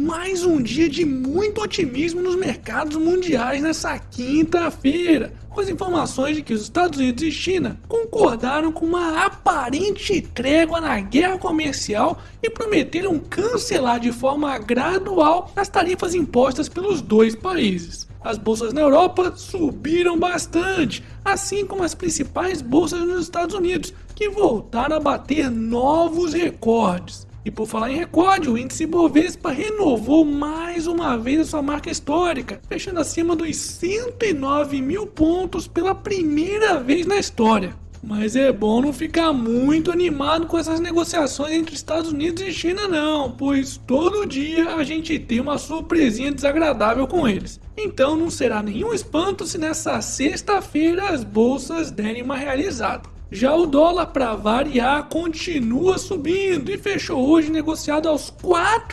Mais um dia de muito otimismo nos mercados mundiais nessa quinta-feira, com as informações de que os Estados Unidos e China concordaram com uma aparente trégua na guerra comercial e prometeram cancelar de forma gradual as tarifas impostas pelos dois países. As bolsas na Europa subiram bastante, assim como as principais bolsas nos Estados Unidos, que voltaram a bater novos recordes. E por falar em recorde, o índice Bovespa renovou mais uma vez a sua marca histórica, fechando acima dos 109 mil pontos pela primeira vez na história. Mas é bom não ficar muito animado com essas negociações entre Estados Unidos e China não, pois todo dia a gente tem uma surpresinha desagradável com eles. Então não será nenhum espanto se nessa sexta-feira as bolsas derem uma realizada. Já o dólar, para variar, continua subindo e fechou hoje negociado aos R$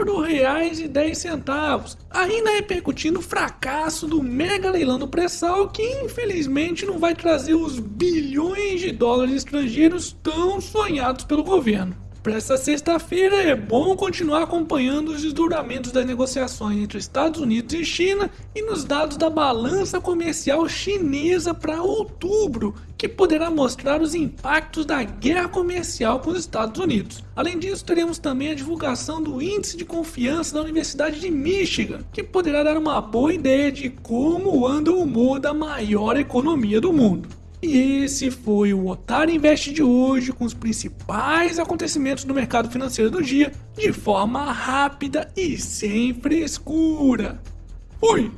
4,10, ainda repercutindo o fracasso do mega leilão do pré-sal que infelizmente não vai trazer os bilhões de dólares estrangeiros tão sonhados pelo governo. Para essa sexta-feira é bom continuar acompanhando os desdobramentos das negociações entre Estados Unidos e China e nos dados da balança comercial chinesa para outubro, que poderá mostrar os impactos da guerra comercial com os Estados Unidos. Além disso, teremos também a divulgação do índice de confiança da Universidade de Michigan, que poderá dar uma boa ideia de como anda o humor da maior economia do mundo. E esse foi o Otário Invest de hoje com os principais acontecimentos do mercado financeiro do dia de forma rápida e sem frescura. Fui!